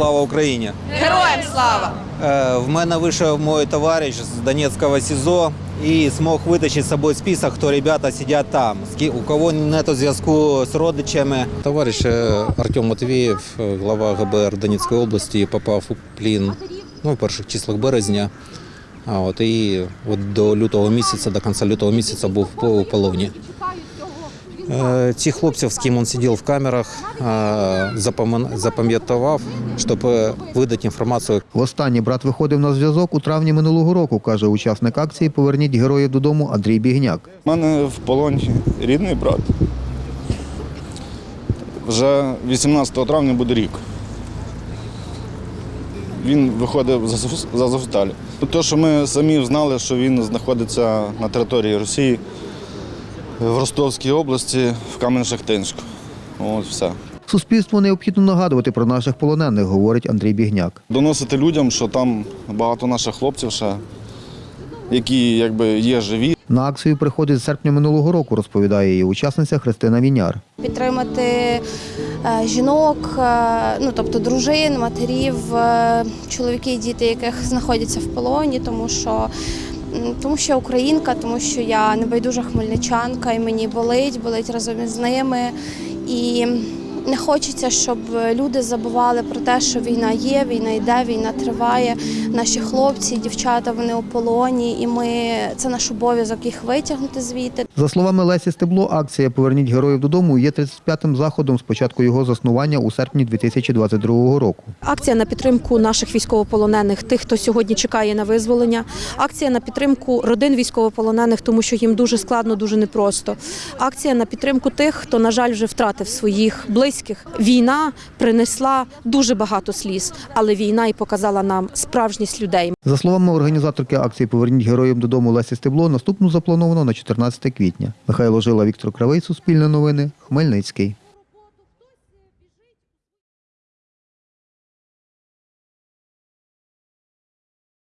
Слава Україні! Героям слава! Е, В мене вийшов мій товариш з Донецького СІЗО і змог витащити з собою список, хто ребята сидять там, у кого нет зв'язку з родичами. Товариш е, Артем Матвієв, е, глава ГБР Донецької області, попав у плін ну, в перших числах березня. А от і от до лютого місяця, до кінця лютого місяця був у полоні. Е, Ці хлопців, з ким він сидів в камерах, е, запам'я- запам'ятував, щоб е, видати інформацію Востаннє брат виходив на зв'язок у травні минулого року, каже учасник акції Поверніть героїв додому Андрій Бігняк. У мене в полоні рідний брат. Вже 18 травня буде рік. Він виходив з Азов- з Те, що ми самі знали, що він знаходиться на території Росії в Ростовській області, в Кам'янь-Шахтинську. От все. Суспільству необхідно нагадувати про наших полонених, говорить Андрій Бігняк. Доносити людям, що там багато наших хлопців ще, які якби є живі. На акцію приходить з серпня минулого року, розповідає її учасниця Христина Віняр. підтримати е, жінок, е, ну тобто дружин, матерів, е, чоловіки і діти, яких знаходяться в полоні, тому що. Тому що я українка, тому що я небайдужа хмельничанка, і мені болить, болить разом із ними. І не хочеться, щоб люди забували про те, що війна є, війна йде, війна триває. Наші хлопці, дівчата, вони у полоні, і ми це наш обов'язок їх витягнути звідти. За словами Лесі Стебло, акція Поверніть героїв додому є 35-м заходом з початку його заснування у серпні 2022 року. Акція на підтримку наших військовополонених, тих, хто сьогодні чекає на визволення. Акція на підтримку родин військовополонених, тому що їм дуже складно, дуже непросто. Акція на підтримку тих, хто, на жаль, вже втратив своїх близьких. Війна принесла дуже багато сліз, але війна і показала нам справжність людей. За словами організаторки акції Поверніть героїв додому Лесі Стебло, наступну заплановано на 14 квітня. Михайло Жила, Віктор Кравий, Суспільне новини, Хмельницький.